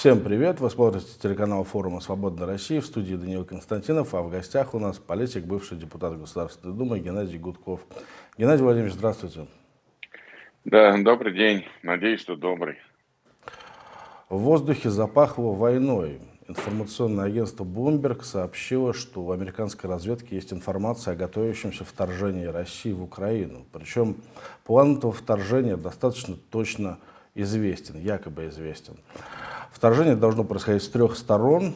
Всем привет! Вы смотрите телеканал форума «Свободная Россия» в студии Даниил Константинов, а в гостях у нас политик, бывший депутат Государственной Думы Геннадий Гудков. Геннадий Владимирович, здравствуйте. Да, добрый день. Надеюсь, что добрый. В воздухе запахло войной. Информационное агентство Bloomberg сообщило, что у американской разведки есть информация о готовящемся вторжении России в Украину. Причем план этого вторжения достаточно точно известен, якобы известен. Вторжение должно происходить с трех сторон,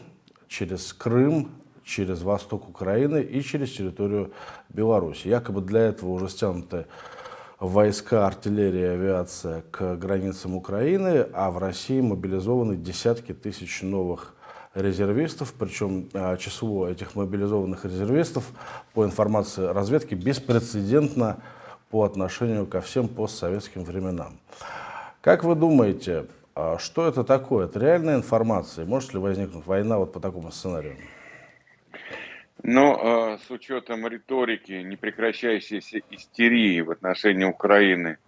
через Крым, через восток Украины и через территорию Беларуси. Якобы для этого уже стянуты войска, артиллерия, авиация к границам Украины, а в России мобилизованы десятки тысяч новых резервистов, причем а, число этих мобилизованных резервистов, по информации разведки, беспрецедентно по отношению ко всем постсоветским временам. Как вы думаете, а что это такое? Это реальная информация? Может ли возникнуть война вот по такому сценарию? Ну, с учетом риторики, непрекращающейся истерии в отношении Украины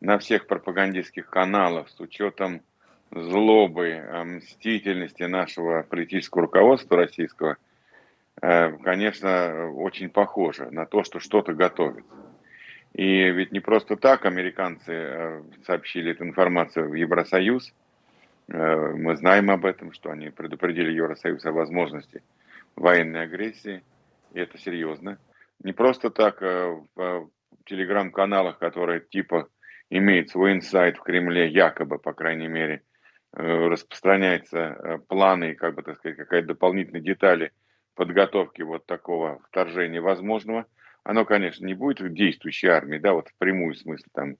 на всех пропагандистских каналах, с учетом злобы, мстительности нашего политического руководства российского, э, конечно, очень похоже на то, что что-то готовится. И ведь не просто так американцы э, сообщили эту информацию в Евросоюз. Э, мы знаем об этом, что они предупредили Евросоюз о возможности военной агрессии. И это серьезно. Не просто так э, в телеграм-каналах, которые типа имеют свой инсайт в Кремле, якобы, по крайней мере, распространяются планы, как бы так сказать, какая-то дополнительные детали подготовки вот такого вторжения возможного – оно, конечно, не будет действующей армией, да, вот в прямую смысле там,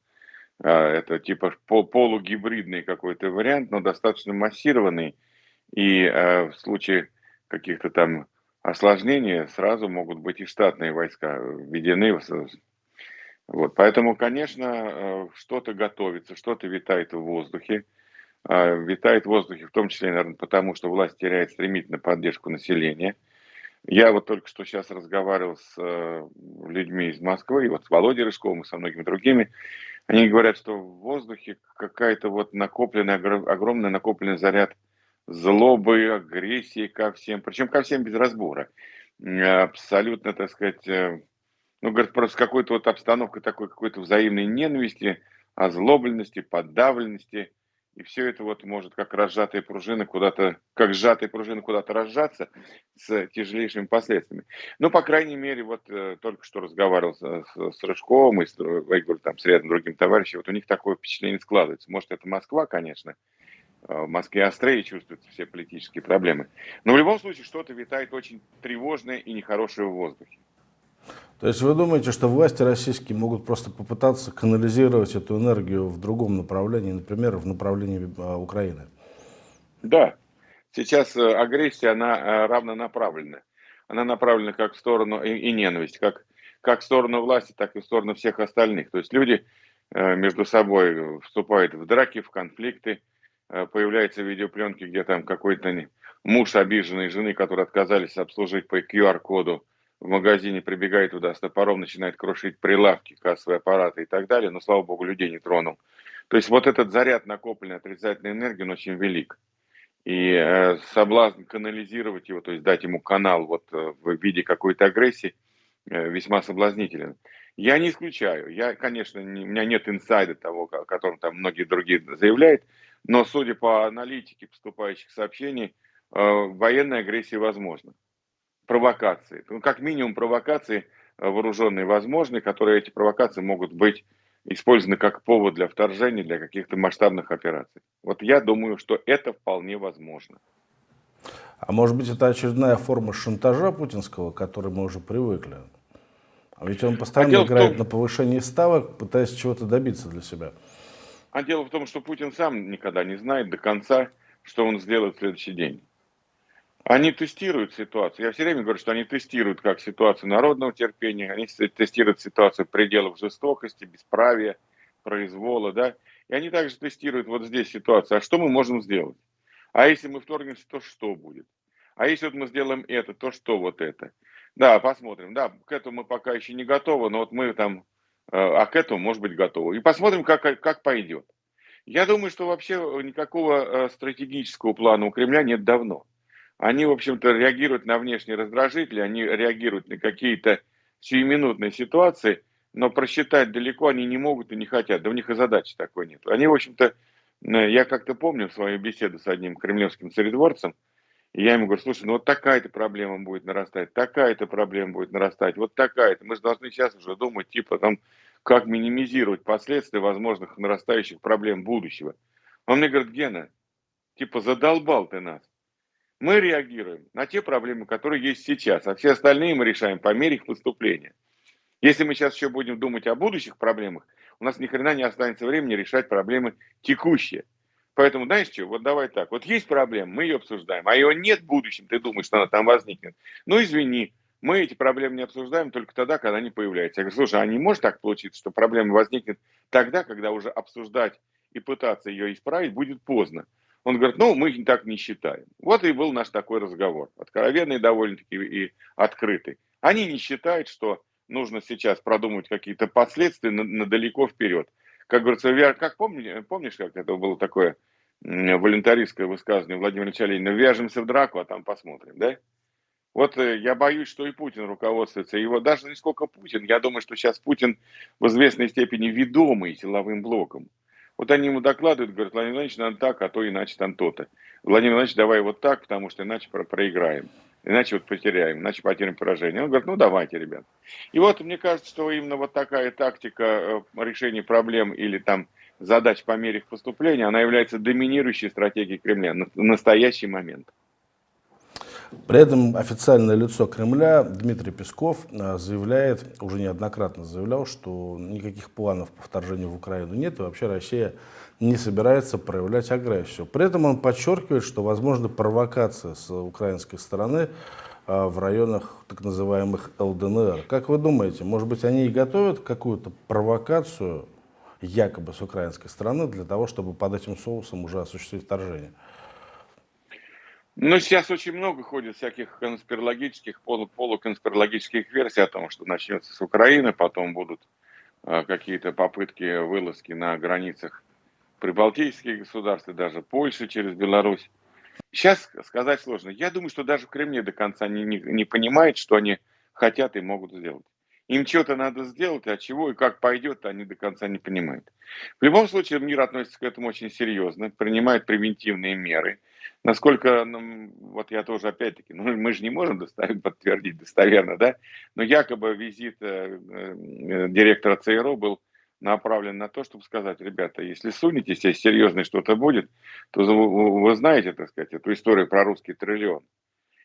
а, это типа полугибридный какой-то вариант, но достаточно массированный, и а, в случае каких-то там осложнений сразу могут быть и штатные войска введены. Вот, поэтому, конечно, а, что-то готовится, что-то витает в воздухе. Витает в воздухе в том числе, наверное, потому что власть теряет стремительно поддержку населения – я вот только что сейчас разговаривал с э, людьми из Москвы, и вот с Володей Рыжковым, и со многими другими. Они говорят, что в воздухе какая-то вот накопленная, огромный накопленный заряд злобы, агрессии ко всем, причем ко всем без разбора. Абсолютно, так сказать, э, ну, говорят, просто какой-то вот обстановка такой какой-то взаимной ненависти, озлобленности, подавленности – и все это вот может как разжатые пружины куда-то, как сжатые пружины куда-то разжаться с тяжелейшими последствиями. Ну, по крайней мере, вот э, только что разговаривал с, с, с Рыжковым и с, я говорю, там, с рядом другим товарищем, вот у них такое впечатление складывается. Может, это Москва, конечно, э, в Москве острее чувствуются все политические проблемы. Но в любом случае что-то витает очень тревожное и нехорошее в воздухе. То есть вы думаете, что власти российские могут просто попытаться канализировать эту энергию в другом направлении, например, в направлении а, Украины? Да. Сейчас э, агрессия, она э, равнонаправлена. Она направлена как в сторону и, и ненависть, как, как в сторону власти, так и в сторону всех остальных. То есть люди э, между собой вступают в драки, в конфликты, появляются видеопленки, где там какой-то муж обиженной жены, которые отказались обслужить по QR-коду в магазине прибегает туда с топором, начинает крушить прилавки, кассовые аппараты и так далее, но, слава богу, людей не тронул. То есть вот этот заряд накопленной отрицательной энергии, он очень велик. И э, соблазн канализировать его, то есть дать ему канал вот э, в виде какой-то агрессии, э, весьма соблазнителен. Я не исключаю. Я, конечно, не, у меня нет инсайда того, о котором там многие другие заявляют, но судя по аналитике поступающих сообщений, э, военная агрессия возможна провокации. Ну, как минимум провокации э, вооруженные возможны, которые эти провокации могут быть использованы как повод для вторжения, для каких-то масштабных операций. Вот я думаю, что это вполне возможно. А может быть, это очередная форма шантажа путинского, к которой мы уже привыкли? А ведь он постоянно а играет том... на повышении ставок, пытаясь чего-то добиться для себя. А дело в том, что Путин сам никогда не знает до конца, что он сделает в следующий день. Они тестируют ситуацию. Я все время говорю, что они тестируют как ситуацию народного терпения, они тестируют ситуацию пределов жестокости, бесправия, произвола, да. И они также тестируют вот здесь ситуацию. А что мы можем сделать? А если мы вторгнемся, то что будет? А если вот мы сделаем это, то что вот это? Да, посмотрим. Да, к этому мы пока еще не готовы, но вот мы там, э, а к этому может быть готовы. И посмотрим, как, как пойдет. Я думаю, что вообще никакого стратегического плана у Кремля нет давно. Они, в общем-то, реагируют на внешние раздражители, они реагируют на какие-то сиюминутные ситуации, но просчитать далеко они не могут и не хотят. Да у них и задачи такой нет. Они, в общем-то, я как-то помню свою беседу с одним кремлевским царедворцем, и я ему говорю, слушай, ну вот такая-то проблема будет нарастать, такая-то проблема будет нарастать, вот такая-то. Мы же должны сейчас уже думать, типа, там, как минимизировать последствия возможных нарастающих проблем будущего. Он мне говорит, Гена, типа, задолбал ты нас. Мы реагируем на те проблемы, которые есть сейчас, а все остальные мы решаем по мере их поступления. Если мы сейчас еще будем думать о будущих проблемах, у нас ни хрена не останется времени решать проблемы текущие. Поэтому, знаешь что, вот давай так, вот есть проблема, мы ее обсуждаем, а ее нет в будущем, ты думаешь, что она там возникнет. Ну, извини, мы эти проблемы не обсуждаем только тогда, когда они появляются. Я говорю, слушай, а не может так получиться, что проблема возникнет тогда, когда уже обсуждать и пытаться ее исправить будет поздно. Он говорит, ну, мы так не считаем. Вот и был наш такой разговор, откровенный довольно-таки и открытый. Они не считают, что нужно сейчас продумать какие-то последствия на, на далеко вперед как говорится, как помни, помнишь, как это было такое волонтаристское высказывание Владимира Ильича Ленина, вяжемся в драку, а там посмотрим, да? Вот э, я боюсь, что и Путин руководствуется его, даже не сколько Путин, я думаю, что сейчас Путин в известной степени ведомый силовым блоком. Вот они ему докладывают, говорят, Владимир Владимирович, надо так, а то иначе там то-то. Владимир Владимирович, давай вот так, потому что иначе проиграем иначе вот потеряем, иначе потеряем поражение. Он говорит, ну давайте, ребят. И вот мне кажется, что именно вот такая тактика э, решения проблем или там задач по мере их поступления, она является доминирующей стратегией Кремля в настоящий момент. При этом официальное лицо Кремля Дмитрий Песков э, заявляет, уже неоднократно заявлял, что никаких планов по вторжению в Украину нет, и вообще Россия не собирается проявлять агрессию. При этом он подчеркивает, что возможна провокация с украинской стороны э, в районах так называемых ЛДНР. Как вы думаете, может быть, они и готовят какую-то провокацию якобы с украинской стороны для того, чтобы под этим соусом уже осуществить вторжение? Ну, сейчас очень много ходит всяких конспирологических, полу полуконспирологических версий о том, что начнется с Украины, потом будут э, какие-то попытки вылазки на границах прибалтийских государств и даже Польши через Беларусь. Сейчас сказать сложно. Я думаю, что даже в Кремле до конца не, не, не понимает, что они хотят и могут сделать. Им что-то надо сделать, а чего и как пойдет, они до конца не понимают. В любом случае, мир относится к этому очень серьезно, принимает превентивные меры. Насколько, ну, вот я тоже опять-таки, ну, мы же не можем доставить, подтвердить достоверно, да, но якобы визит э, э, директора ЦРУ был направлен на то, чтобы сказать, ребята, если сунетесь, если серьезно что-то будет, то вы, вы знаете, так сказать, эту историю про русский триллион.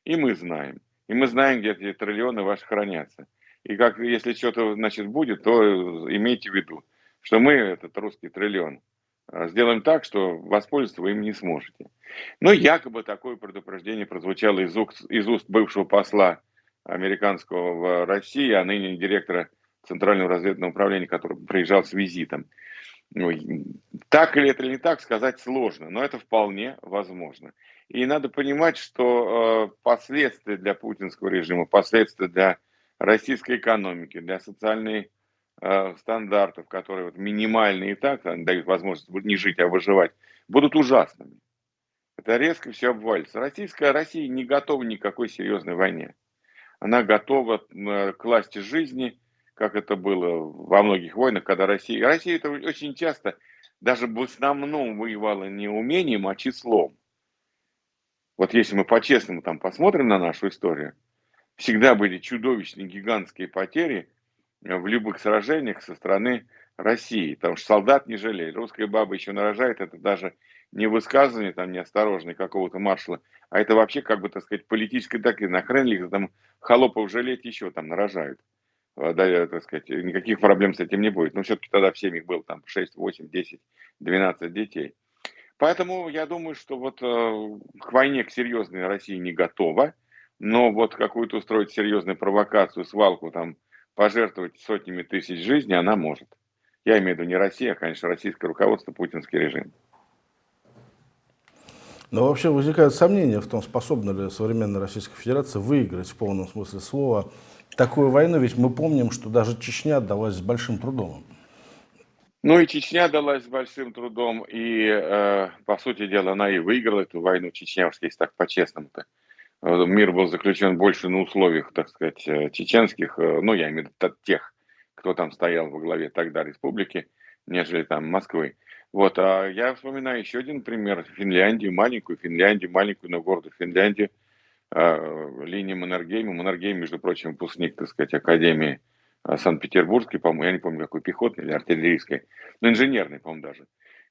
И мы знаем. И мы знаем, где эти триллионы ваши хранятся. И как, если что-то, значит, будет, то имейте в виду, что мы, этот русский триллион, а, сделаем так, что воспользоваться вы им не сможете. Но якобы такое предупреждение прозвучало из уст, из уст бывшего посла американского в России, а ныне директора Центрального разведного управления, который приезжал с визитом. Ну, так или это или не так, сказать сложно, но это вполне возможно. И надо понимать, что э, последствия для путинского режима, последствия для российской экономики, для социальных э, стандартов, которые вот минимальные и так дают возможность не жить, а выживать, будут ужасными. Это резко все обвалится. Российская Россия не готова ни к какой серьезной войне. Она готова э, к власти жизни, как это было во многих войнах, когда Россия... Россия это очень часто даже в основном воевала не умением, а числом. Вот если мы по-честному там посмотрим на нашу историю, всегда были чудовищные гигантские потери э, в любых сражениях со стороны России, потому что солдат не жалеет. Русская баба еще нарожает, это даже не высказывание там неосторожное какого-то маршала, а это вообще, как бы, так сказать, политическая доктрина. Нахрен ли там холопов жалеть еще там нарожают. А, да, так сказать, никаких проблем с этим не будет. Но все-таки тогда в семьях было там 6, 8, 10, 12 детей. Поэтому я думаю, что вот э, к войне, к серьезной России не готова, но вот какую-то устроить серьезную провокацию, свалку, там, пожертвовать сотнями тысяч жизней она может. Я имею в виду не Россия, а, конечно, российское руководство, путинский режим. Но вообще возникают сомнения в том, способна ли современная Российская Федерация выиграть в полном смысле слова такую войну, ведь мы помним, что даже Чечня отдалась с большим трудом. Ну и Чечня далась с большим трудом, и, э, по сути дела, она и выиграла эту войну, Чечня, уж если так по-честному-то. Э, мир был заключен больше на условиях, так сказать, э, чеченских, э, ну, я имею в виду тех, кто там стоял во главе тогда республики, нежели там Москвы. Вот, а я вспоминаю еще один пример, Финляндию, маленькую Финляндию, маленькую, но гордую Финляндию, линия Маннергейма. Маннергейм, между прочим, выпускник, так сказать, Академии Санкт-Петербургской, по-моему, я не помню, какой пехотной или артиллерийской, но инженерной, по-моему, даже.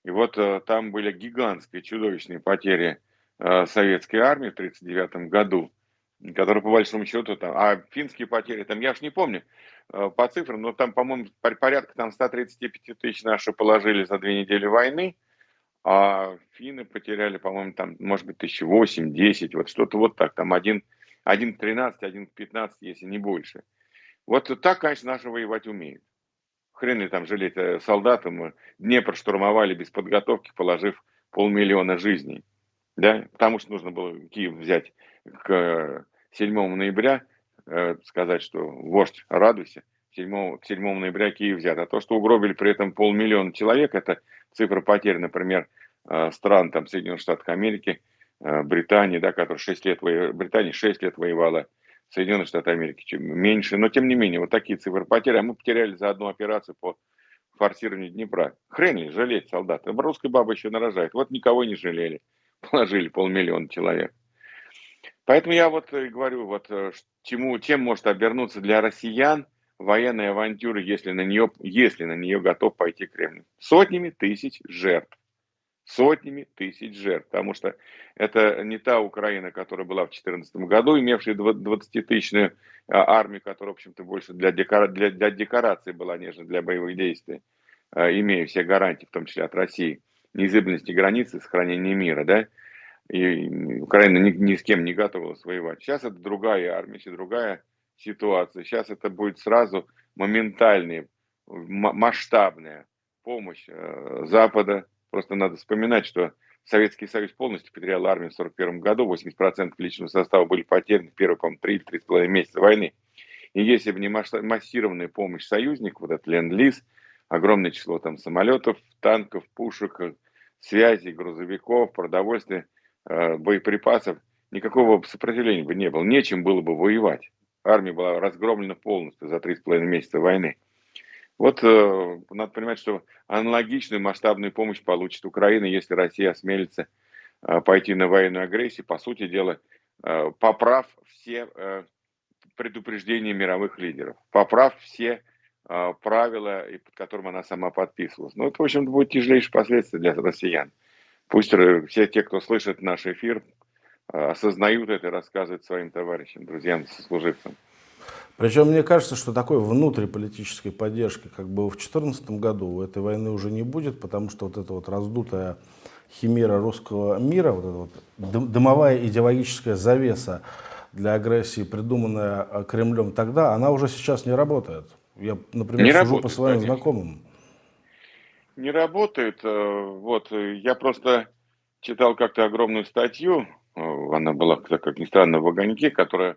И вот там были гигантские, чудовищные потери Э, советской армии в 1939 году, которая по большому счету там, а финские потери там, я уж не помню э, по цифрам, но там, по-моему, порядка там 135 тысяч наши положили за две недели войны, а финны потеряли, по-моему, там, может быть, тысячи восемь, десять, вот что-то вот так, там один, один к 13, один к 15, если не больше. Вот так, конечно, наши воевать умеют. Хрен ли там жалеть э, солдатам, Днепр штурмовали без подготовки, положив полмиллиона жизней да, потому что нужно было Киев взять к 7 ноября, э, сказать, что вождь, радуйся, 7, к 7 ноября Киев взят. А то, что угробили при этом полмиллиона человек, это цифра потерь, например, э, стран там, Соединенных Штатов Америки, э, Британии, да, которая 6 лет Британия 6 лет воевала, Соединенные Штаты Америки чем меньше, но тем не менее, вот такие цифры потерь, а мы потеряли за одну операцию по форсированию Днепра. Хрен ли жалеть солдат. Русская баба еще нарожает. Вот никого не жалели положили полмиллиона человек. Поэтому я вот э, говорю, вот э, чему, чем может обернуться для россиян военная авантюра, если на нее, если на нее готов пойти Кремль. Сотнями тысяч жертв. Сотнями тысяч жертв. Потому что это не та Украина, которая была в 2014 году, имевшая 20-тысячную а, армию, которая, в общем-то, больше для, декора, для, для декорации была, нежели для боевых действий, а, имея все гарантии, в том числе от России неизбежности границы, сохранения мира, да, и Украина ни, ни с кем не готова воевать. Сейчас это другая армия, сейчас другая ситуация. Сейчас это будет сразу моментальная, масштабная помощь э, Запада. Просто надо вспоминать, что Советский Союз полностью потерял армию в 1941 году, 80% личного состава были потеряны в первые, по-моему, 3-3,5 месяца войны. И если бы не массированная помощь союзников, вот этот ленд-лиз, огромное число там самолетов, танков, пушек, э, связей, грузовиков, продовольствия, э, боеприпасов. Никакого сопротивления бы не было, нечем было бы воевать. Армия была разгромлена полностью за три с половиной месяца войны. Вот э, надо понимать, что аналогичную масштабную помощь получит Украина, если Россия осмелится э, пойти на военную агрессию, по сути дела, э, поправ все э, предупреждения мировых лидеров, поправ все правила, и под которым она сама подписывалась. Но ну, это, в общем-то, будет тяжелейшие последствия для россиян. Пусть все те, кто слышит наш эфир, а, осознают это и рассказывают своим товарищам, друзьям, сослуживцам. Причем мне кажется, что такой внутриполитической поддержки, как было в 2014 году, у этой войны уже не будет, потому что вот эта вот раздутая химера русского мира, вот эта вот дымовая идеологическая завеса для агрессии, придуманная а, Кремлем тогда, она уже сейчас не работает. Я, например, не сужу работает, по своим конечно. знакомым. Не работает. Э, вот, я просто читал как-то огромную статью, э, она была, как ни странно, в «Огоньке», которая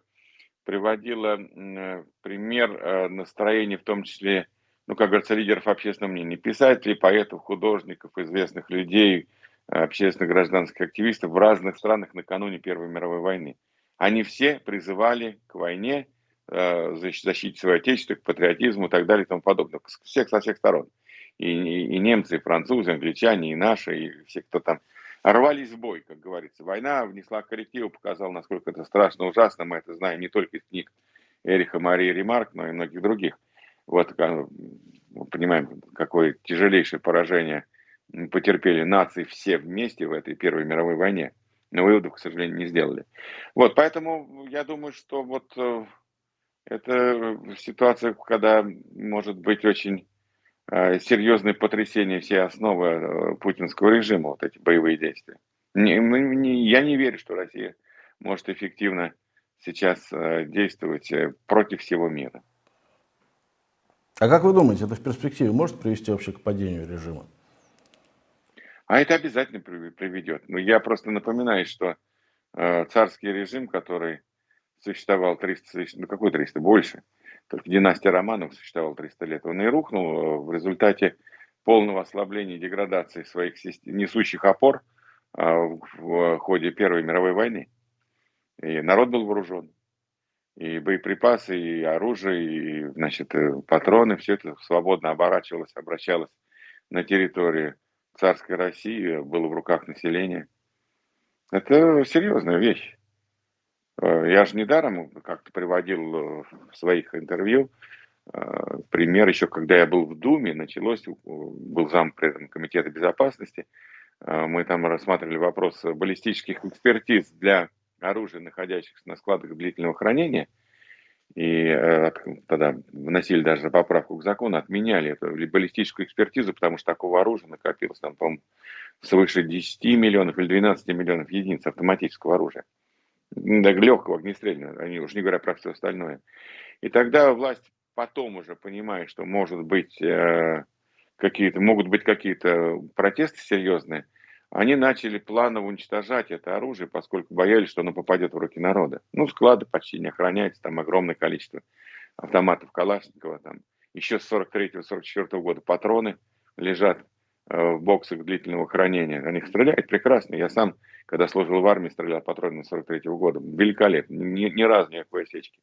приводила э, пример настроения, в том числе, ну, как говорится, лидеров общественного мнения, писателей, поэтов, художников, известных людей, общественных гражданских активистов в разных странах накануне Первой мировой войны. Они все призывали к войне, Э, защитить свое отечество, к патриотизму и так далее и тому подобное. Всех со всех сторон. И, и, и немцы, и французы, и англичане, и наши, и все, кто там рвались в бой, как говорится. Война внесла коррективы, показала, насколько это страшно, ужасно. Мы это знаем не только из книг Эриха Марии Ремарк, но и многих других. Вот мы понимаем, какое тяжелейшее поражение потерпели нации все вместе в этой Первой мировой войне. Но выводов, к сожалению, не сделали. Вот, поэтому я думаю, что вот э, это ситуация, когда может быть очень э, серьезное потрясение всей основы э, путинского режима, вот эти боевые действия. Не, не, я не верю, что Россия может эффективно сейчас э, действовать против всего мира. А как вы думаете, это в перспективе может привести вообще к падению режима? А это обязательно приведет. Но я просто напоминаю, что царский режим, который существовал 300, ну какой 300, больше. Только династия Романов существовала 300 лет. Он и рухнул э, в результате полного ослабления и деградации своих несущих опор а, в ходе Первой мировой войны. И народ был вооружен. И боеприпасы, и оружие, и значит, э, патроны, все это свободно оборачивалось, обращалось на территории царской России, было в руках населения. Это серьезная вещь. Э, я же недаром как-то приводил э, в своих интервью пример еще, когда я был в Думе, началось, был зам комитета безопасности, мы там рассматривали вопрос баллистических экспертиз для оружия, находящихся на складах длительного хранения, и э, тогда вносили даже поправку к закону, отменяли эту баллистическую экспертизу, потому что такого оружия накопилось там, по-моему, свыше 10 миллионов или 12 миллионов единиц автоматического оружия. Легкого, огнестрельного, они уж не говоря про все остальное. И тогда власть потом уже понимает, что может быть э, какие-то, могут быть какие-то протесты серьезные, они начали планово уничтожать это оружие, поскольку боялись, что оно попадет в руки народа. Ну, склады почти не охраняются, там огромное количество автоматов Калашникова, там еще с 43-44 года патроны лежат э, в боксах длительного хранения. Они стреляют прекрасно. Я сам, когда служил в армии, стрелял патронами 43 -го года. Великолепно. Ни, ни разу никакой осечки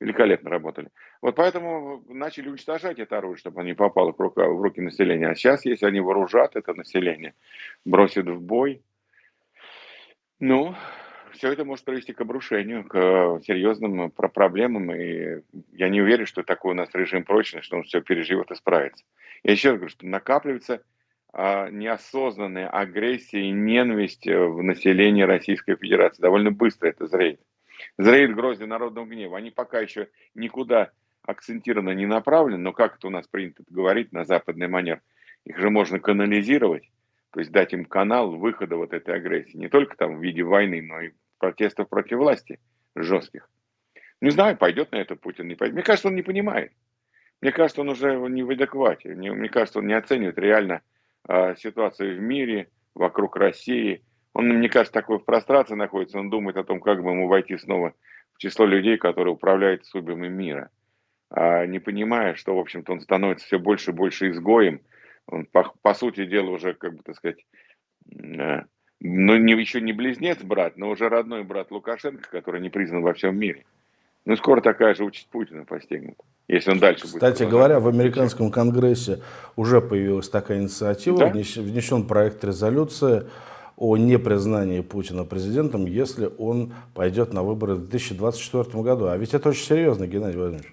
великолепно работали. Вот поэтому начали уничтожать это оружие, чтобы оно не попало в руки, в руки населения. А сейчас, если они вооружат это население, бросят в бой, ну, все это может привести к обрушению, к серьезным проблемам. И я не уверен, что такой у нас режим прочный, что он все переживет и справится. Я еще раз говорю, что накапливается неосознанная агрессия и ненависть в населении Российской Федерации. Довольно быстро это зреет зреет гроздья народного гнева. Они пока еще никуда акцентированно не направлены, но как это у нас принято говорить на западный манер, их же можно канализировать, то есть дать им канал выхода вот этой агрессии, не только там в виде войны, но и протестов против власти жестких. Не знаю, пойдет на это Путин, не пойдет. Мне кажется, он не понимает. Мне кажется, он уже не в адеквате. Мне кажется, он не оценивает реально э, ситуацию в мире, вокруг России, он, мне кажется, такой в прострации находится, он думает о том, как бы ему войти снова в число людей, которые управляют судьбами мира. А не понимая, что, в общем-то, он становится все больше и больше изгоем, он, по, по сути дела, уже, как бы, так сказать, э, ну, не, еще не близнец брат, но уже родной брат Лукашенко, который не признан во всем мире. Ну, скоро такая же участь Путина постигнут, если он дальше Кстати будет. Кстати говоря, в американском конгрессе уже появилась такая инициатива, да? внесен проект резолюции о непризнании Путина президентом, если он пойдет на выборы в 2024 году. А ведь это очень серьезно, Геннадий Владимирович.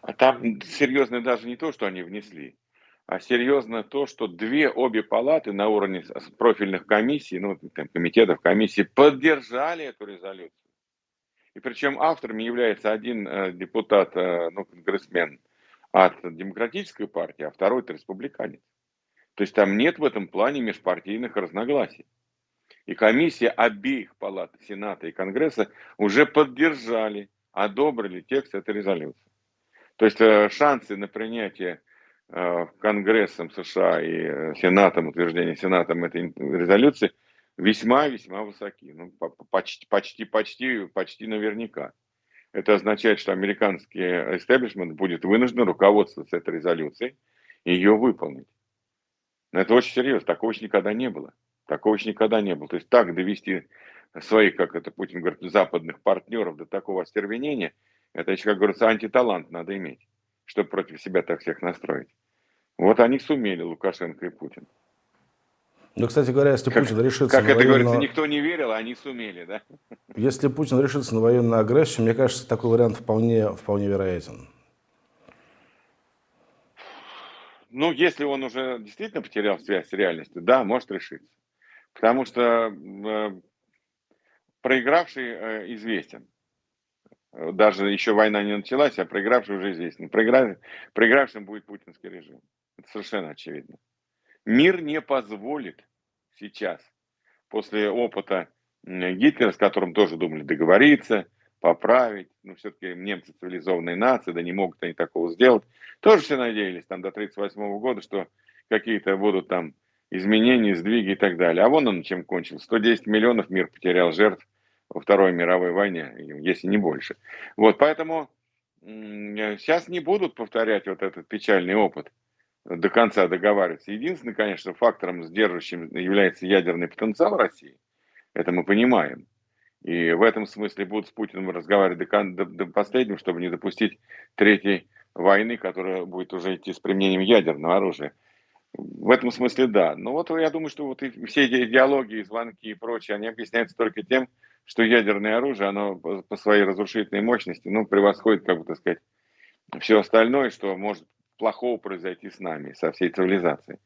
А там серьезно даже не то, что они внесли, а серьезно то, что две обе палаты на уровне профильных комиссий, ну, там, комитетов, комиссий поддержали эту резолюцию. И причем авторами является один э, депутат, э, ну, конгрессмен от демократической партии, а второй это республиканец. То есть там нет в этом плане межпартийных разногласий. И комиссия обеих палат Сената и Конгресса уже поддержали, одобрили текст этой резолюции. То есть э, шансы на принятие Конгрессом США и Сенатом, утверждение Сенатом этой резолюции весьма-весьма высоки. Ну, почти, почти, почти, почти наверняка. Это означает, что американский истеблишмент будет вынужден руководствоваться этой резолюцией и ее выполнить. Но это очень серьезно, такого еще никогда не было. Такого еще никогда не было. То есть так довести своих, как это Путин говорит, западных партнеров до такого остервенения, это еще, как говорится, антиталант надо иметь, чтобы против себя так всех настроить. Вот они сумели, Лукашенко и Путин. Ну, кстати говоря, если как, Путин решится Как это военную... говорится, никто не верил, а они сумели, да? Если Путин решится на военную агрессию, мне кажется, такой вариант вполне, вполне вероятен. Ну, если он уже действительно потерял связь с реальностью, да, может решиться. Потому что э, проигравший э, известен. Даже еще война не началась, а проигравший уже известен. Проиграв... Проигравшим будет путинский режим. Это совершенно очевидно. Мир не позволит сейчас, после опыта Гитлера, с которым тоже думали договориться, поправить. Но все-таки немцы цивилизованные нации, да не могут они такого сделать. Тоже все надеялись там до 1938 года, что какие-то будут там изменения, сдвиги и так далее. А вон он чем кончил. 110 миллионов мир потерял жертв во Второй мировой войне, если не больше. Вот, поэтому сейчас не будут повторять вот этот печальный опыт до конца договариваться. Единственный, конечно, фактором сдерживающим является ядерный потенциал России. Это мы понимаем. И в этом смысле будут с Путиным разговаривать до, до, до последнего, чтобы не допустить третьей войны, которая будет уже идти с применением ядерного оружия. В этом смысле да. Но вот я думаю, что вот и все эти идеологии, звонки и прочее, они объясняются только тем, что ядерное оружие, оно по своей разрушительной мощности, ну, превосходит, как бы так сказать, все остальное, что может плохого произойти с нами, со всей цивилизацией.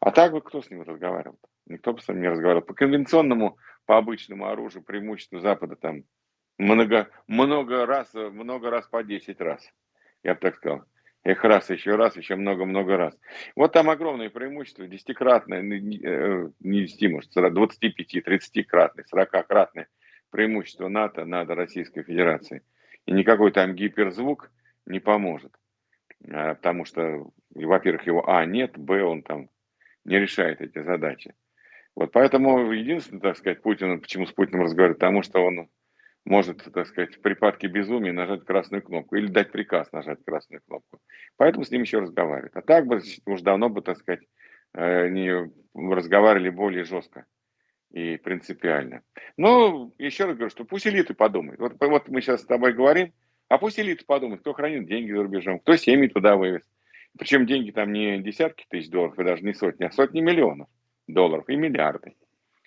А так бы кто с ним разговаривал? Никто бы с ним не разговаривал. По конвенционному, по обычному оружию, преимуществу Запада там много, много раз, много раз по 10 раз, я бы так сказал. Эх, раз, еще раз, еще много-много раз. Вот там огромное преимущество, десятикратное, не 10, может, 25, 30-кратное, 40-кратное преимущество НАТО над Российской Федерацией. И никакой там гиперзвук не поможет. А, потому что, во-первых, его А нет, Б он там не решает эти задачи. Вот поэтому единственное, так сказать, Путин, почему с Путиным разговаривать, потому что он может, так сказать, в припадке безумия нажать красную кнопку или дать приказ нажать красную кнопку. Поэтому с ним еще разговаривают. А так бы уж давно бы, так сказать, э, не разговаривали более жестко и принципиально. Но еще раз говорю, что пусть элиты подумают. Вот, вот мы сейчас с тобой говорим, а пусть элиты подумают, кто хранит деньги за рубежом, кто семьи туда вывез. Причем деньги там не десятки тысяч долларов, и даже не сотни, а сотни миллионов долларов и миллиарды.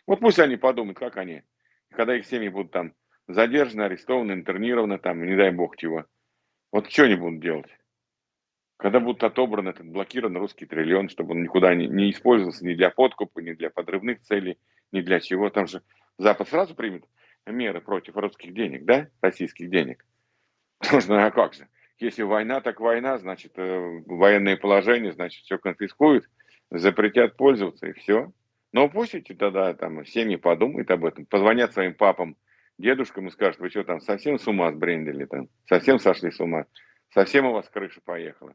Вот пусть они подумают, как они, когда их семьи будут там задержаны, арестованы, интернированы, там, не дай бог чего. Вот что они будут делать? Когда будут отобраны этот блокирован русский триллион, чтобы он никуда не, не использовался ни для подкупа, ни для подрывных целей, ни для чего. Там же Запад сразу примет меры против русских денег, да, российских денег. Нужно, а как же? Если война, так война, значит, э, военное положение, значит, все конфискуют, запретят пользоваться, и все. Но пусть эти тогда там семьи подумают об этом, позвонят своим папам, дедушкам и скажут, вы что там, совсем с ума сбрендили там, совсем сошли с ума, совсем у вас крыша поехала.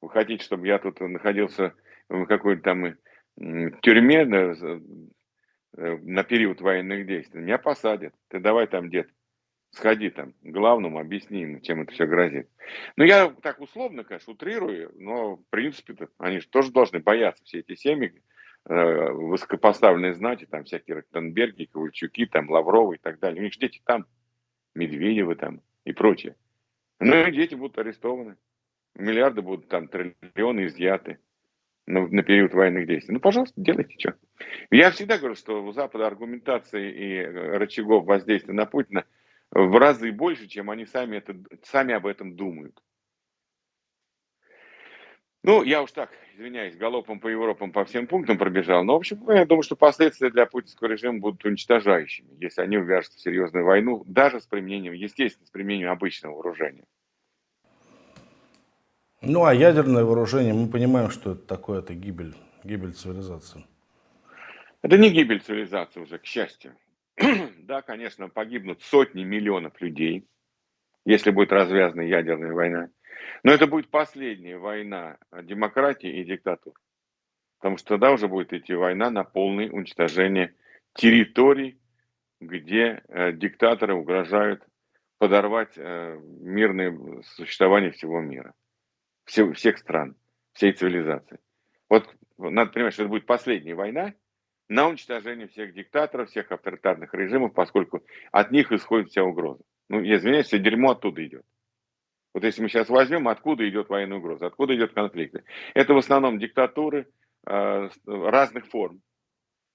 Вы хотите, чтобы я тут находился в какой-то там тюрьме да, э, на период военных действий? Меня посадят. Ты давай там, дед, сходи там к главному, объясни ему, чем это все грозит. Ну, я так условно, конечно, утрирую, но, в принципе, они же тоже должны бояться, все эти семьи, Э, высокопоставленные знати, там всякие Ротенберги, Ковальчуки, там Лавровы и так далее. У них же дети там, Медведевы там и прочее. Ну и дети будут арестованы. Миллиарды будут там, триллионы изъяты на, на период военных действий. Ну, пожалуйста, делайте что. Я всегда говорю, что у Запада аргументации и э, рычагов воздействия на Путина в разы больше, чем они сами, это, сами об этом думают. Ну, я уж так, извиняюсь, галопом по Европам по всем пунктам пробежал. Но, в общем, я думаю, что последствия для путинского режима будут уничтожающими, если они увяжутся в серьезную войну, даже с применением, естественно, с применением обычного вооружения. Ну, а ядерное вооружение, мы понимаем, что это такое, это гибель, гибель цивилизации. Это не гибель цивилизации уже, к счастью. да, конечно, погибнут сотни миллионов людей, если будет развязана ядерная война. Но это будет последняя война демократии и диктатуры. Потому что тогда уже будет идти война на полное уничтожение территорий, где э, диктаторы угрожают подорвать э, мирное существование всего мира, все, всех стран, всей цивилизации. Вот надо понимать, что это будет последняя война на уничтожение всех диктаторов, всех авторитарных режимов, поскольку от них исходит вся угроза. Ну, я извиняюсь, все дерьмо оттуда идет. Вот если мы сейчас возьмем, откуда идет военная угроза, откуда идет конфликты. Это в основном диктатуры э, разных форм.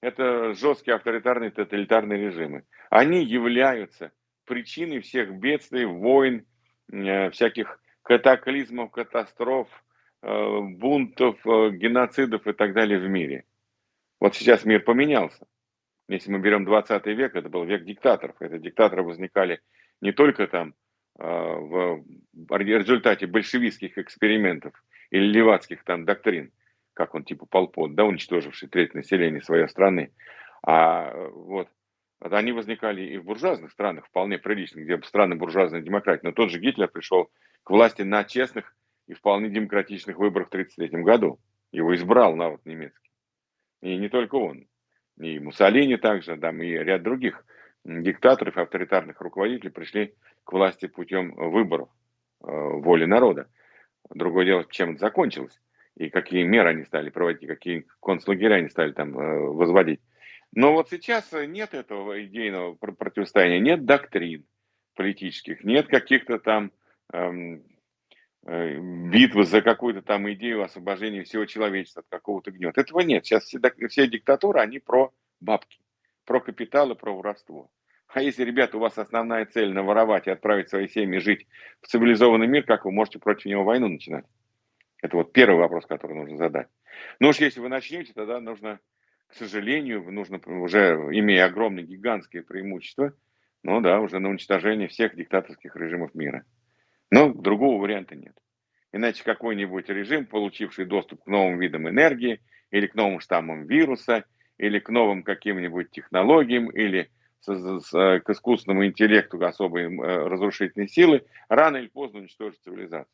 Это жесткие авторитарные тоталитарные режимы. Они являются причиной всех бедствий, войн, э, всяких катаклизмов, катастроф, э, бунтов, э, геноцидов и так далее в мире. Вот сейчас мир поменялся. Если мы берем 20 век, это был век диктаторов. Это диктаторы возникали не только там а, в результате большевистских экспериментов или левацких там доктрин, как он типа Полпот, да, уничтоживший треть населения своей страны, а вот они возникали и в буржуазных странах, вполне приличных, где страны буржуазной демократии. Но тот же Гитлер пришел к власти на честных и вполне демократичных выборах в 1933 году. Его избрал народ немецкий. И не только он. И Муссолини также, там, и ряд других диктаторов и авторитарных руководителей пришли к власти путем выборов э, воли народа. Другое дело, чем это закончилось. и какие меры они стали проводить, какие концлагеря они стали там э, возводить. Но вот сейчас нет этого идейного противостояния, нет доктрин политических, нет каких-то там эм, э, битвы за какую-то там идею освобождения всего человечества от какого-то гнета. Этого нет. Сейчас все, все диктатуры, они про бабки, про капитал и про воровство. А если, ребята, у вас основная цель наворовать и отправить свои семьи жить в цивилизованный мир, как вы можете против него войну начинать? Это вот первый вопрос, который нужно задать. Ну уж если вы начнете, тогда нужно, к сожалению, нужно уже, имея огромное, гигантское преимущество, ну да, уже на уничтожение всех диктаторских режимов мира. Но другого варианта нет. Иначе какой-нибудь режим, получивший доступ к новым видам энергии, или к новым штаммам вируса, или к новым каким-нибудь технологиям, или к искусственному интеллекту особой э, разрушительной силы, рано или поздно уничтожит цивилизацию.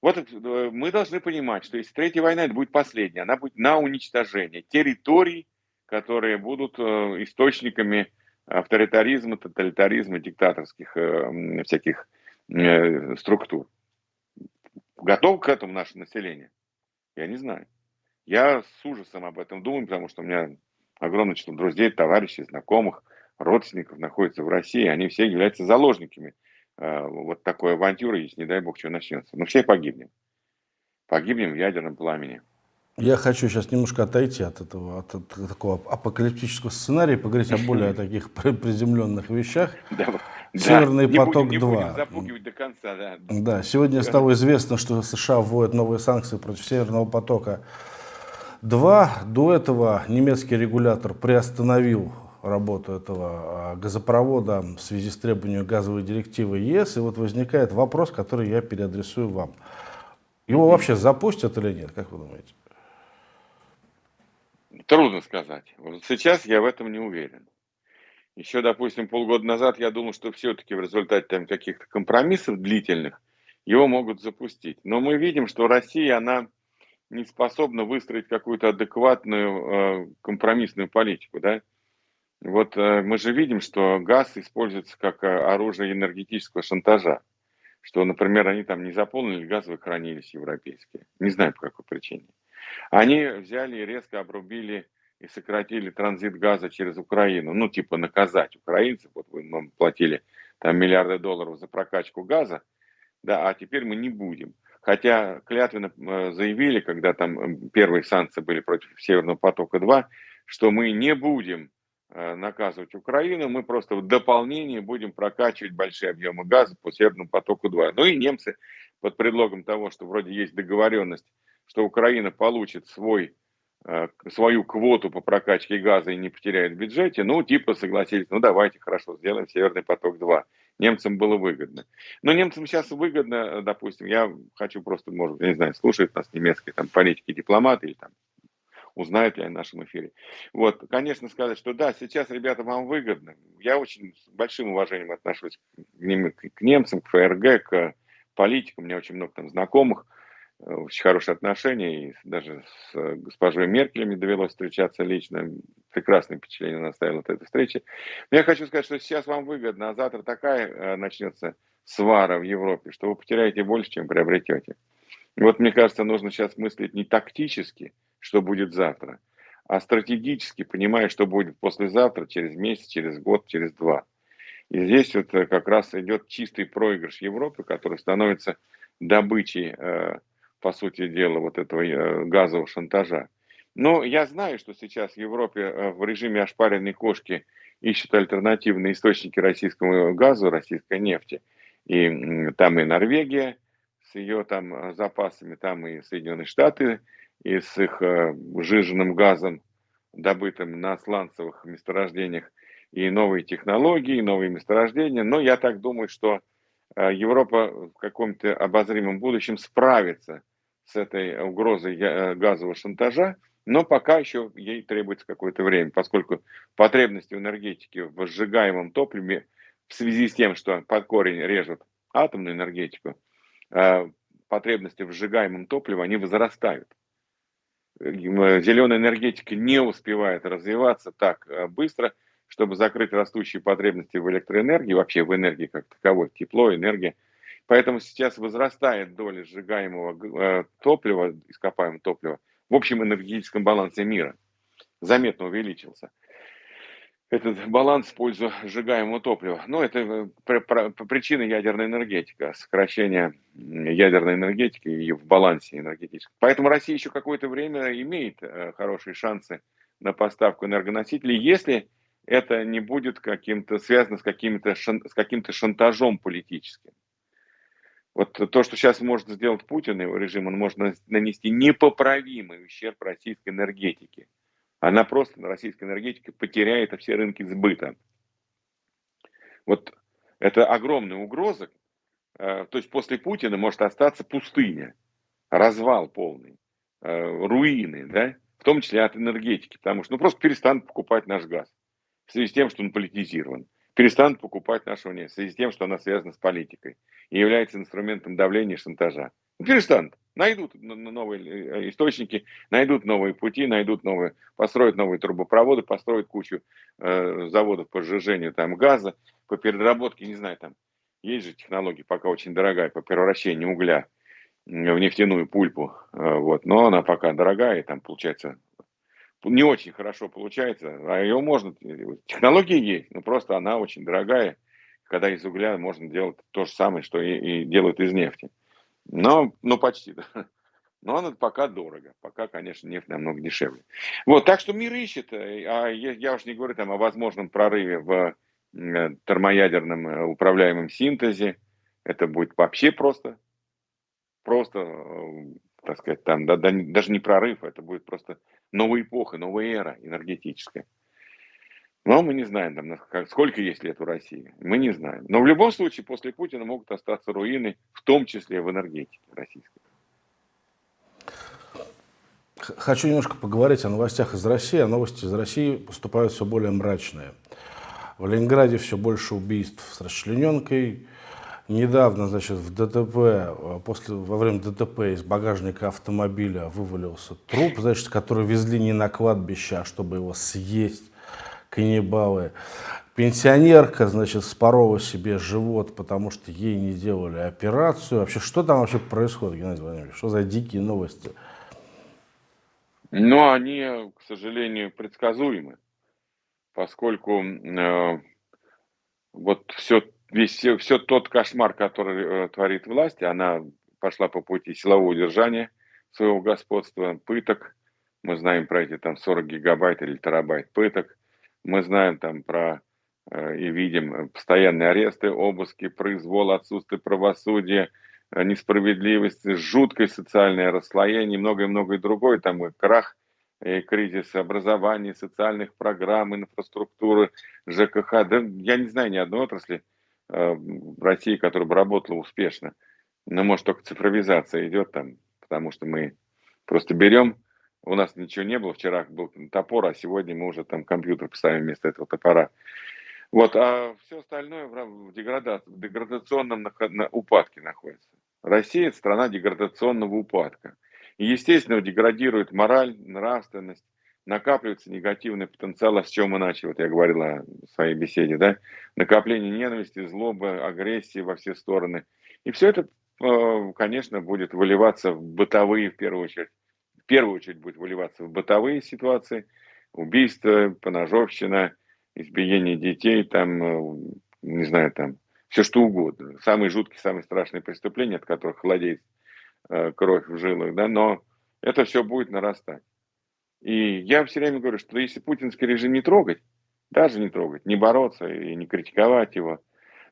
Вот э, мы должны понимать, что если третья война, это будет последняя, она будет на уничтожение территорий, которые будут э, источниками авторитаризма, тоталитаризма, диктаторских э, всяких структур. Готов к этому наше население? Я не знаю. Я с ужасом об этом думаю, потому что у меня огромное число друзей, товарищей, знакомых, родственников находится в России. Они все являются заложниками Э, вот такой авантюры, если, не дай бог, что начнется. Мы все погибнем. Погибнем в ядерном пламени. Я хочу сейчас немножко отойти от этого, от, от такого апокалиптического сценария, поговорить о более таких приземленных вещах. Северный поток-2. запугивать до конца, да. Да, сегодня стало известно, что США вводят новые санкции против Северного потока-2. До этого немецкий регулятор приостановил работу этого а, газопровода в связи с требованием газовой директивы ЕС. И вот возникает вопрос, который я переадресую вам. Его вообще запустят или нет, как вы думаете? Трудно сказать. Вот сейчас я в этом не уверен. Еще, допустим, полгода назад я думал, что все-таки в результате там каких-то компромиссов длительных его могут запустить. Но мы видим, что Россия, она не способна выстроить какую-то адекватную э, компромиссную политику. Да? Вот э, мы же видим, что газ используется как э, оружие энергетического шантажа. Что, например, они там не заполнили газовые хранилища европейские. Не знаю, по какой причине. Они взяли и резко обрубили и сократили транзит газа через Украину. Ну, типа наказать украинцев. Вот вы нам платили там миллиарды долларов за прокачку газа, да, а теперь мы не будем. Хотя клятвенно э, заявили, когда там первые санкции были против Северного потока-2, что мы не будем Э, наказывать Украину, мы просто в дополнение будем прокачивать большие объемы газа по Северному потоку-2. Ну и немцы под предлогом того, что вроде есть договоренность, что Украина получит свой, э, свою квоту по прокачке газа и не потеряет в бюджете, ну типа согласились, ну давайте хорошо сделаем Северный поток-2. Немцам было выгодно. Но немцам сейчас выгодно, допустим, я хочу просто, может, не знаю, слушают нас немецкие там политики, дипломаты или там узнают ли о нашем эфире. Вот, конечно, сказать, что да, сейчас, ребята, вам выгодно. Я очень с большим уважением отношусь к, ним, к немцам, к ФРГ, к политикам. У меня очень много там знакомых, э, очень хорошие отношения. И даже с госпожой Меркель мне довелось встречаться лично. Прекрасное впечатление наставил от этой встречи. Но я хочу сказать, что сейчас вам выгодно, а завтра такая э, начнется свара в Европе, что вы потеряете больше, чем приобретете. вот мне кажется, нужно сейчас мыслить не тактически, что будет завтра, а стратегически понимая, что будет послезавтра, через месяц, через год, через два. И здесь вот э, как раз идет чистый проигрыш Европы, который становится добычей, э, по сути дела, вот этого э, газового шантажа. Но я знаю, что сейчас в Европе в режиме ошпаренной кошки ищут альтернативные источники российского газа, российской нефти. И там и Норвегия с ее там запасами, там и Соединенные Штаты и с их э, жиженным газом, добытым на сланцевых месторождениях, и новые технологии, и новые месторождения. Но я так думаю, что э, Европа в каком-то обозримом будущем справится с этой угрозой э, газового шантажа, но пока еще ей требуется какое-то время, поскольку потребности в энергетике в сжигаемом топливе в связи с тем, что под корень режут атомную энергетику, потребности в сжигаемом топливе, они возрастают. Э, зеленая энергетика не успевает развиваться так э, быстро, чтобы закрыть растущие потребности в электроэнергии, вообще в энергии как таковой, тепло, энергия. Поэтому сейчас возрастает доля сжигаемого э, топлива, ископаемого топлива в общем энергетическом балансе мира. Заметно увеличился этот баланс в пользу сжигаемого топлива. Ну, это э, причина ядерной энергетики, сокращение ядерной энергетики и в балансе энергетическом. Поэтому Россия еще какое-то время имеет э, хорошие шансы на поставку энергоносителей, если это не будет каким-то связано с каким-то с каким-то шантажом политическим. Вот то, что сейчас может сделать Путин и его режим, он может нанести непоправимый ущерб российской энергетике. Она просто на российской энергетике потеряет все рынки сбыта. Вот это огромная угроза. Э, то есть после Путина может остаться пустыня, развал полный, э, руины, да, в том числе от энергетики, потому что ну, просто перестанут покупать наш газ в связи с тем, что он политизирован, перестанут покупать нашу нефть в связи с тем, что она связана с политикой и является инструментом давления и шантажа. Ну, перестанут. Найдут новые э, источники, найдут новые пути, найдут новые, построят новые трубопроводы, построят кучу э, заводов по сжижению там газа, по переработке, не знаю, там есть же технология, пока очень дорогая, по превращению угля в нефтяную пульпу, э, вот, но она пока дорогая, и там получается не очень хорошо получается, а ее можно, технология есть, но просто она очень дорогая, когда из угля можно делать то же самое, что и, и делают из нефти. Но, ну, почти, да. Но это пока дорого. Пока, конечно, нефть намного дешевле. Вот, так что мир ищет. Э, а я, я уж не говорю там о возможном прорыве в э, термоядерном э, управляемом синтезе. Это будет вообще просто, просто, так сказать, там да, да, даже не прорыв, это будет просто новая эпоха, новая эра энергетическая. Но мы не знаем, там, сколько есть лет у России. Мы не знаем. Но в любом случае после Путина могут остаться руины, в том числе в энергетике российской. Хочу немножко поговорить о новостях из России. А новости из России поступают все более мрачные. В Ленинграде все больше убийств с расчлененкой. Недавно, значит, в ДТП, э, после, во время ДТП из багажника автомобиля вывалился труп, значит, который везли не на кладбище, а чтобы его съесть каннибалы. Пенсионерка, значит, спорова себе живот, потому что ей не делали операцию. Вообще, что там вообще происходит, Геннадий Владимирович? Что за дикие новости? Ну, они, к сожалению, предсказуемы, поскольку э, вот все, весь, все, тот кошмар, который э, творит власть, она пошла по пути силового удержания своего господства, пыток, мы знаем про эти там 40 гигабайт или терабайт пыток, мы знаем там про э, и видим постоянные аресты, обыски, произвол, отсутствие правосудия, э, несправедливость, жуткое социальное расслоение, многое-многое другое, там и крах, и кризис образования, социальных программ, инфраструктуры, ЖКХ. Да, я не знаю ни одной отрасли э, в России, которая бы работала успешно. Но может только цифровизация идет там, потому что мы просто берем у нас ничего не было, вчера был топор, а сегодня мы уже там компьютер поставим вместо этого топора. Вот, а все остальное в, деградации, в деградационном на, упадке находится. Россия – это страна деградационного упадка. И, естественно, деградирует мораль, нравственность, накапливается негативный потенциал, с чем начали, вот я говорил в своей беседе, да, накопление ненависти, злобы, агрессии во все стороны. И все это, э, конечно, будет выливаться в бытовые, в первую очередь, в первую очередь будет выливаться в бытовые ситуации, убийства, поножовщина, избиение детей, там, э, не знаю, там, все что угодно. Самые жуткие, самые страшные преступления, от которых холодеет э, кровь в жилах, да, но это все будет нарастать. И я все время говорю, что если путинский режим не трогать, даже не трогать, не бороться и не критиковать его,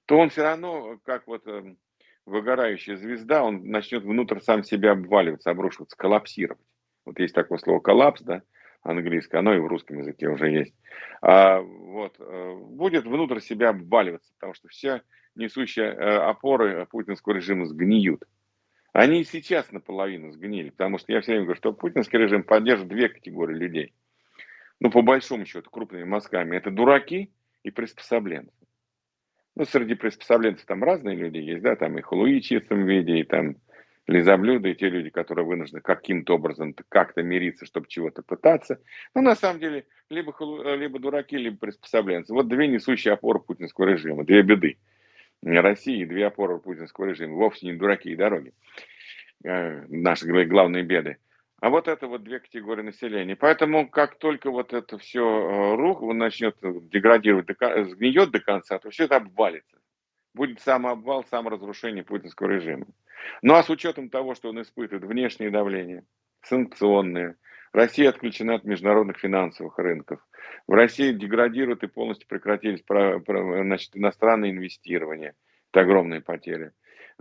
то он все равно, как вот эм, выгорающая звезда, он начнет внутрь сам себя обваливаться, обрушиваться, коллапсировать. Вот есть такое слово коллапс, да, английское, оно и в русском языке уже есть. А, вот, э, будет внутрь себя обваливаться, потому что все несущие э, опоры путинского режима сгниют. Они и сейчас наполовину сгнили, потому что я все время говорю, что путинский режим поддерживает две категории людей. Ну, по большому счету, крупными мазками. Это дураки и приспособленцы. Ну, среди приспособленцев там разные люди есть, да, там и халуи в виде, и там лизоблюды и те люди, которые вынуждены каким-то образом как-то мириться, чтобы чего-то пытаться. Но на самом деле либо, либо дураки, либо приспособленцы. Вот две несущие опоры путинского режима, две беды. России две опоры путинского режима. Вовсе не дураки и дороги. Э, наши главные беды. А вот это вот две категории населения. Поэтому как только вот это все э, рух, он начнет деградировать, сгниет до конца, то все это обвалится. Будет самообвал, саморазрушение путинского режима. Ну а с учетом того, что он испытывает внешнее давление, санкционные, Россия отключена от международных финансовых рынков. В России деградируют и полностью прекратились значит, иностранные инвестирования. Это огромные потери.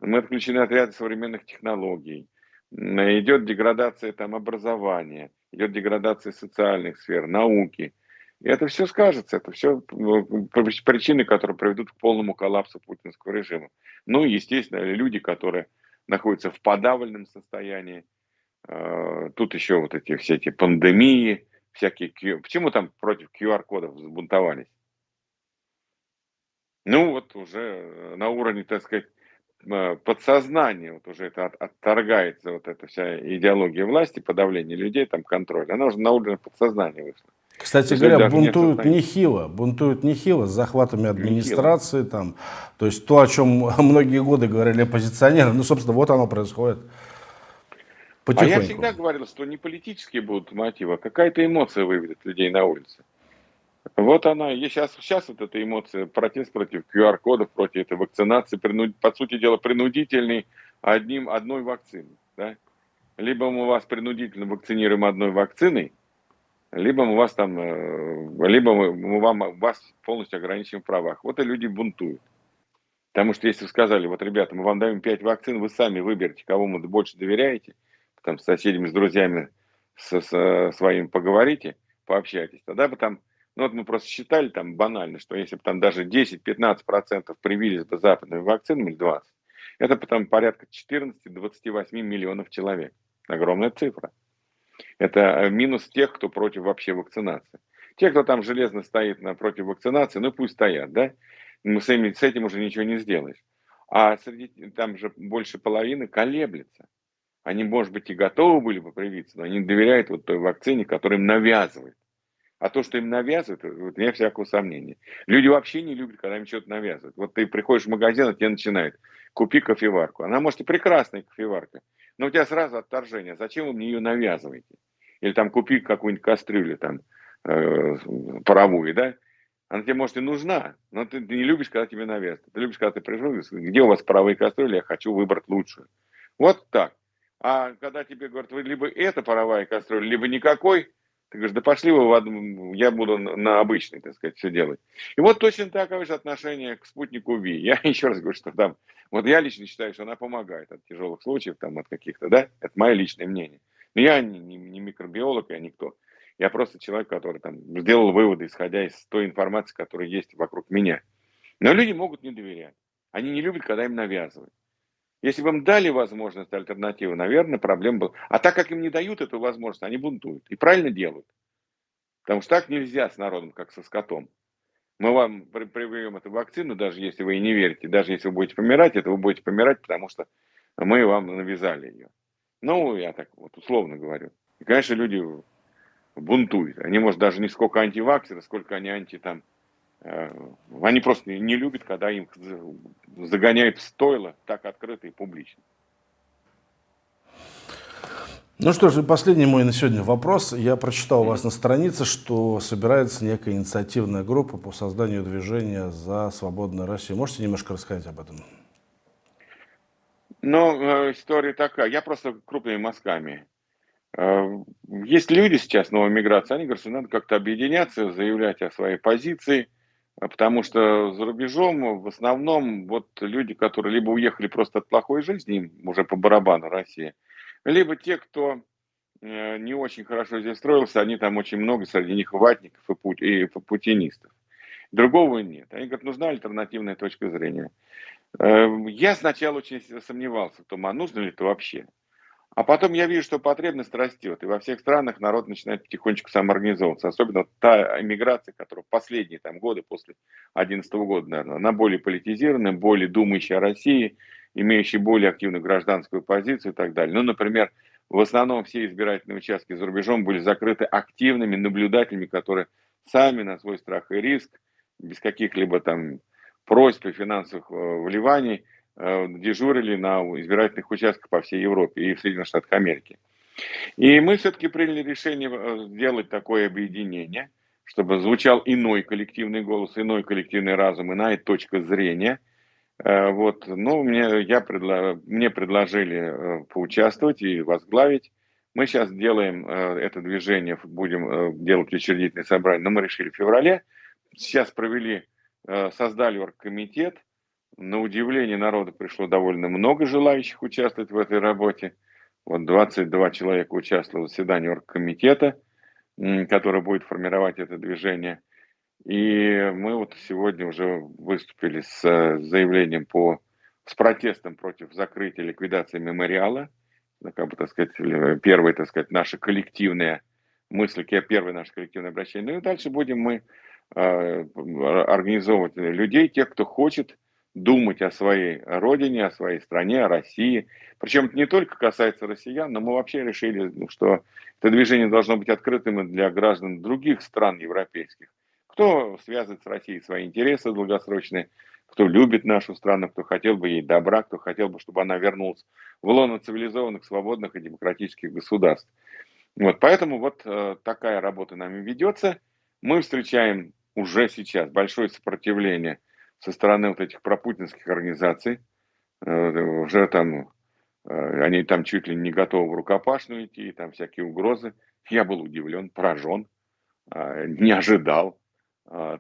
Мы отключены от ряда современных технологий. Идет деградация там, образования, идет деградация социальных сфер, науки. И это все скажется, это все ну, причины, которые приведут к полному коллапсу путинского режима. Ну и, естественно, люди, которые находятся в подавленном состоянии, а, тут еще вот эти все эти пандемии, всякие... Почему там против QR-кодов взбунтовались? Ну, вот уже на уровне, так сказать, а, подсознания, вот уже это отторгается, вот эта вся идеология власти, подавление людей, там контроль, она уже на уровне подсознания вышла. Кстати говоря, бунтуют нехило, бунтуют нехило с захватами администрации, нехило. там, то есть то, о чем многие годы говорили оппозиционеры, ну, собственно, вот оно происходит. Потихоньку. А я всегда говорил, что не политические будут мотивы, а какая-то эмоция выведет людей на улице. Вот она, и сейчас, сейчас вот эта эмоция, протест против QR-кодов, против этой вакцинации, принуд, по сути дела, принудительный одним, одной вакциной. Да? Либо мы вас принудительно вакцинируем одной вакциной, либо мы вас там, э, либо мы, вам, вас полностью ограничим в правах. Вот и люди бунтуют. Потому что если вы сказали, вот, ребята, мы вам даем 5 вакцин, вы сами выберете, кого вы больше доверяете – там с соседями, с друзьями со, со своими поговорите, пообщайтесь, тогда бы там, ну вот мы просто считали там банально, что если бы там даже 10-15% привились бы западными вакцинами или 20, это потом порядка 14-28 миллионов человек. Огромная цифра. Это э, минус тех, кто против вообще вакцинации. Те, кто там железно стоит напротив вакцинации, ну пусть стоят, да? Мы с, этим, с этим уже ничего не сделаешь. А среди там же больше половины колеблется. Они, может быть, и готовы были бы привиться, но они доверяют вот той вакцине, которая им навязывает. А то, что им навязывают, вот нет всякого сомнения. Люди вообще не любят, когда им что-то навязывают. Вот ты приходишь в магазин, а тебе начинают, купи кофеварку. Она, может, и прекрасная кофеварка, но у тебя сразу отторжение. Зачем вы мне ее навязываете? Или там купи какую-нибудь кастрюлю там э, паровую, да? Она тебе, может, и нужна, но ты, ты не любишь, когда тебе навязывают. Ты любишь, когда ты пришел, где у вас паровые кастрюли, я хочу выбрать лучшую. Вот так. А когда тебе говорят, вы либо это паровая кастрюля, либо никакой, ты говоришь, да пошли вы в одну, я буду на обычной, так сказать, все делать. И вот точно такое же отношение к спутнику ВИ. Я еще раз говорю, что там, вот я лично считаю, что она помогает от тяжелых случаев, там, от каких-то, да, это мое личное мнение. Но я не, не, не микробиолог, я никто. Я просто человек, который там сделал выводы, исходя из той информации, которая есть вокруг меня. Но люди могут не доверять. Они не любят, когда им навязывают. Если бы им дали возможность альтернативы, наверное, проблем был. А так как им не дают эту возможность, они бунтуют. И правильно делают. Потому что так нельзя с народом, как со скотом. Мы вам привьем эту вакцину, даже если вы и не верите, даже если вы будете помирать, это вы будете помирать, потому что мы вам навязали ее. Ну, я так вот условно говорю. И, конечно, люди бунтуют. Они, может, даже не сколько антиваксеры, сколько они анти там Э, они просто не любят, когда им загоняют в стойло так открыто и публично. Ну что ж, последний мой на сегодня вопрос. Я прочитал у вас на странице, что собирается некая инициативная группа по созданию движения за свободную Россию. Можете немножко рассказать об этом? Ну, э, история такая. Я просто крупными мазками. Э, есть люди сейчас, новая миграция, они говорят, что надо как-то объединяться, заявлять о своей позиции – а потому что за рубежом в основном вот люди, которые либо уехали просто от плохой жизни, уже по барабану России, либо те, кто э, не очень хорошо здесь строился, они там очень много, среди них ватников и, путь, и путинистов. Другого нет. Они говорят, нужна альтернативная точка зрения. Э, я сначала очень сомневался в том, а нужно ли это вообще. А потом я вижу, что потребность растет, и во всех странах народ начинает потихонечку самоорганизовываться. Особенно та эмиграция, которая последние там, годы, после 2011 года, наверное, она более политизированная, более думающая о России, имеющая более активную гражданскую позицию и так далее. Ну, например, в основном все избирательные участки за рубежом были закрыты активными наблюдателями, которые сами на свой страх и риск, без каких-либо там просьб и финансовых вливаний дежурили на избирательных участках по всей Европе и в Соединенных Штатах Америки. И мы все-таки приняли решение сделать такое объединение, чтобы звучал иной коллективный голос, иной коллективный разум, иная точка зрения. Вот, ну, мне, я предла... мне предложили поучаствовать и возглавить. Мы сейчас делаем э, это движение, будем э, делать учредительное собрание, но мы решили в феврале. Сейчас провели, э, создали оргкомитет. На удивление народа пришло довольно много желающих участвовать в этой работе. Вот 22 человека участвовало в заседании оргкомитета, который будет формировать это движение. И мы вот сегодня уже выступили с заявлением по, с протестом против закрытия ликвидации мемориала – ну, как бы, так сказать, первые, так сказать, наши коллективные мысли, первое наше коллективное обращение. Ну и дальше будем мы э, организовывать людей, тех, кто хочет думать о своей родине, о своей стране, о России. Причем это не только касается россиян, но мы вообще решили, ну, что это движение должно быть открытым для граждан других стран европейских. Кто связывает с Россией свои интересы долгосрочные, кто любит нашу страну, кто хотел бы ей добра, кто хотел бы, чтобы она вернулась в лоно цивилизованных, свободных и демократических государств. Вот, поэтому вот э, такая работа нами ведется. Мы встречаем уже сейчас большое сопротивление со стороны вот этих пропутинских организаций. Э, уже там, э, они там чуть ли не готовы в рукопашную идти, там всякие угрозы. Я был удивлен, поражен, э, не ожидал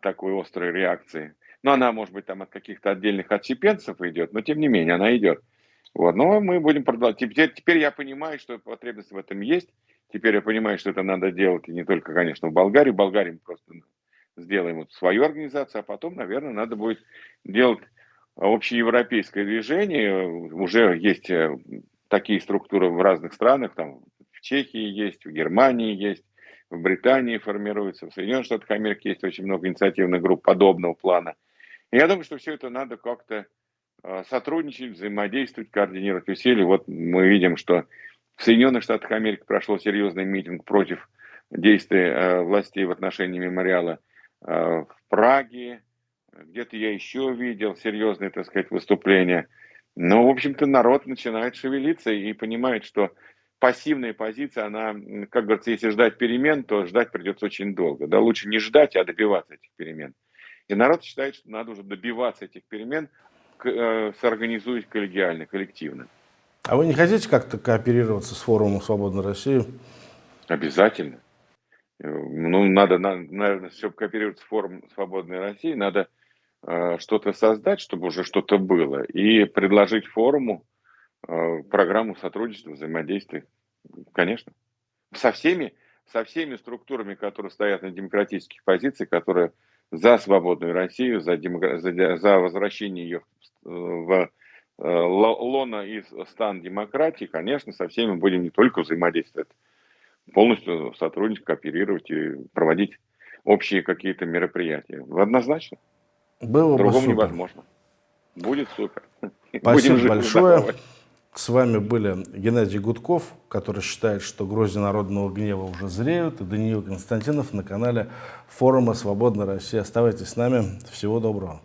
такой острой реакции. Но она, может быть, там от каких-то отдельных отщепенцев идет, но тем не менее она идет. Вот, но мы будем продолжать. Теперь, теперь я понимаю, что потребность в этом есть. Теперь я понимаю, что это надо делать и не только, конечно, в Болгарии. Болгарии просто сделаем вот свою организацию, а потом, наверное, надо будет делать общеевропейское движение. Уже есть э, такие структуры в разных странах, там в Чехии есть, в Германии есть, в Британии формируется, в Соединенных Штатах Америки есть очень много инициативных групп подобного плана. Я думаю, что все это надо как-то а, сотрудничать, взаимодействовать, координировать усилия. Вот мы видим, что в Соединенных Штатах Америки прошел серьезный митинг против действий э, властей в отношении мемориала э, в Праге. Где-то я еще видел серьезные, так сказать, выступления. Но, в общем-то, народ начинает шевелиться и понимает, что пассивная позиция, она, как говорится, если ждать перемен, то ждать придется очень долго. Да, лучше не ждать, а добиваться этих перемен. И народ считает, что надо уже добиваться этих перемен, э, сорганизуясь коллегиально, коллективно. А вы не хотите как-то кооперироваться с форумом «Свободной России»? Обязательно. Э, ну, надо, наверное, чтобы кооперироваться с форумом «Свободной России», надо э, что-то создать, чтобы уже что-то было, и предложить форуму э, программу сотрудничества, взаимодействия. Конечно. Со всеми, со всеми структурами, которые стоят на демократических позициях, которые за свободную Россию, за, демок... за, за возвращение ее в э, лона и стан демократии, конечно, со всеми будем не только взаимодействовать, полностью сотрудничать, кооперировать и проводить общие какие-то мероприятия. Однозначно. Было Другому бы невозможно. Будет супер. Спасибо Будем большое. Здоровы. С вами были Геннадий Гудков, который считает, что грозди народного гнева уже зреют, и Даниил Константинов на канале форума «Свободная Россия». Оставайтесь с нами. Всего доброго.